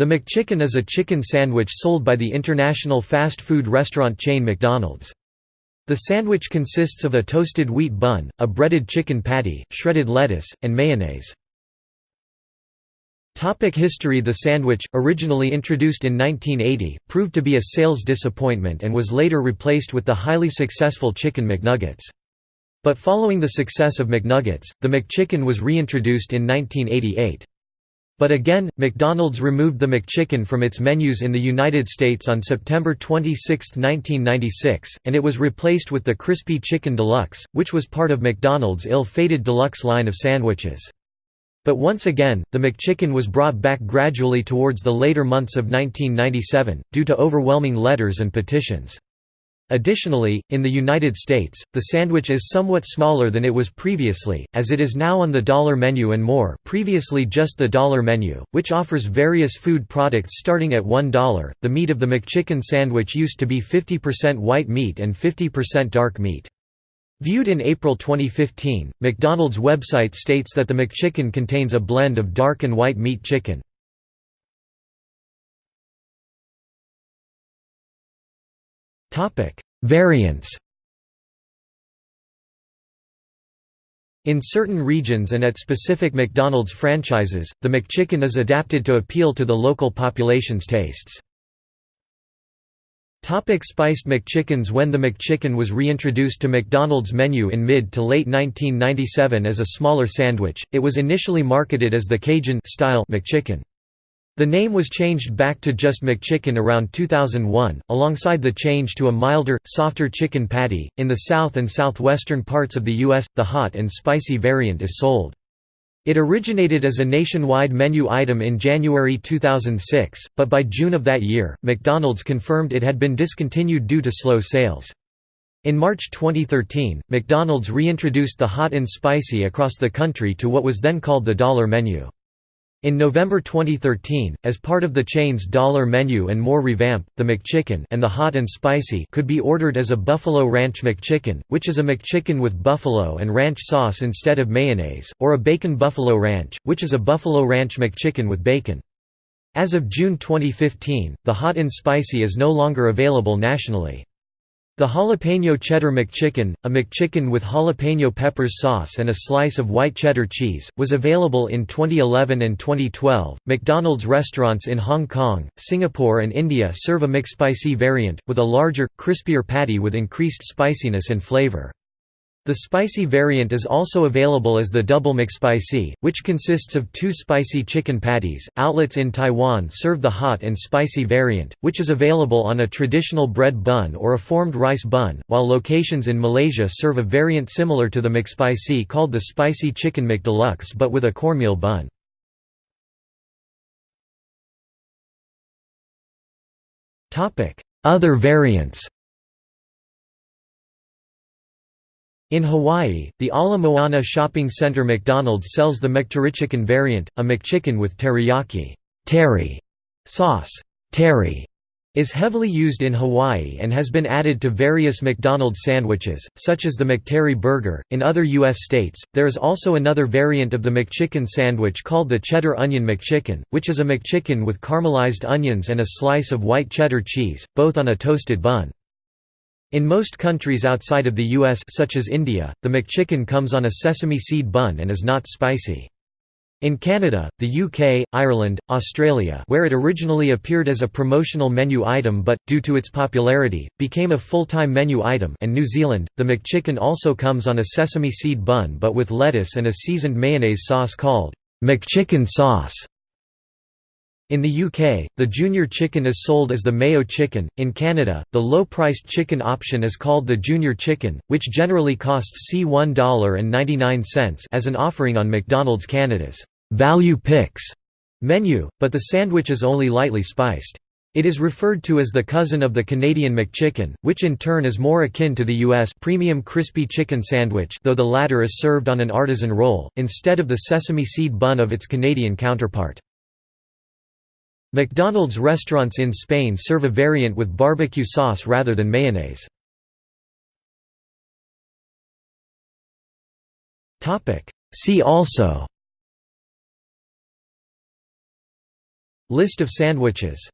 The McChicken is a chicken sandwich sold by the international fast food restaurant chain McDonald's. The sandwich consists of a toasted wheat bun, a breaded chicken patty, shredded lettuce, and mayonnaise. Topic history The sandwich, originally introduced in 1980, proved to be a sales disappointment and was later replaced with the highly successful Chicken McNuggets. But following the success of McNuggets, the McChicken was reintroduced in 1988. But again, McDonald's removed the McChicken from its menus in the United States on September 26, 1996, and it was replaced with the Crispy Chicken Deluxe, which was part of McDonald's ill-fated deluxe line of sandwiches. But once again, the McChicken was brought back gradually towards the later months of 1997, due to overwhelming letters and petitions. Additionally, in the United States, the sandwich is somewhat smaller than it was previously, as it is now on the dollar menu and more previously just the dollar menu, which offers various food products starting at $1. The meat of the McChicken sandwich used to be 50% white meat and 50% dark meat. Viewed in April 2015, McDonald's website states that the McChicken contains a blend of dark and white meat chicken. Variants. In certain regions and at specific McDonald's franchises, the McChicken is adapted to appeal to the local population's tastes. Topic spiced McChickens When the McChicken was reintroduced to McDonald's menu in mid to late 1997 as a smaller sandwich, it was initially marketed as the Cajun-style McChicken. The name was changed back to just McChicken around 2001, alongside the change to a milder, softer chicken patty. In the south and southwestern parts of the U.S., the hot and spicy variant is sold. It originated as a nationwide menu item in January 2006, but by June of that year, McDonald's confirmed it had been discontinued due to slow sales. In March 2013, McDonald's reintroduced the hot and spicy across the country to what was then called the dollar menu. In November 2013, as part of the chain's dollar menu and more revamp, the McChicken and the Hot and Spicy could be ordered as a Buffalo Ranch McChicken, which is a McChicken with buffalo and ranch sauce instead of mayonnaise, or a Bacon Buffalo Ranch, which is a Buffalo Ranch McChicken with bacon. As of June 2015, the Hot and Spicy is no longer available nationally. The Jalapeno Cheddar McChicken, a McChicken with jalapeno peppers sauce and a slice of white cheddar cheese, was available in 2011 and 2012. McDonald's restaurants in Hong Kong, Singapore, and India serve a McSpicy variant, with a larger, crispier patty with increased spiciness and flavor. The spicy variant is also available as the Double McSpicy, which consists of two spicy chicken patties. Outlets in Taiwan serve the hot and spicy variant, which is available on a traditional bread bun or a formed rice bun, while locations in Malaysia serve a variant similar to the McSpicy called the Spicy Chicken McDeluxe but with a cornmeal bun. Other variants In Hawaii, the Ala Moana Shopping Center McDonald's sells the McTerrichicken variant, a McChicken with teriyaki teri sauce. Teri is heavily used in Hawaii and has been added to various McDonald's sandwiches, such as the McTeri burger. In other U.S. states, there is also another variant of the McChicken sandwich called the Cheddar Onion McChicken, which is a McChicken with caramelized onions and a slice of white cheddar cheese, both on a toasted bun. In most countries outside of the US such as India, the McChicken comes on a sesame seed bun and is not spicy. In Canada, the UK, Ireland, Australia where it originally appeared as a promotional menu item but, due to its popularity, became a full-time menu item and New Zealand, the McChicken also comes on a sesame seed bun but with lettuce and a seasoned mayonnaise sauce called McChicken sauce. In the UK, the junior chicken is sold as the Mayo chicken. In Canada, the low-priced chicken option is called the junior chicken, which generally costs $1.99 as an offering on McDonald's Canada's value picks menu, but the sandwich is only lightly spiced. It is referred to as the cousin of the Canadian McChicken, which in turn is more akin to the U.S. premium crispy chicken sandwich though the latter is served on an artisan roll, instead of the sesame seed bun of its Canadian counterpart. McDonald's restaurants in Spain serve a variant with barbecue sauce rather than mayonnaise. See also List of sandwiches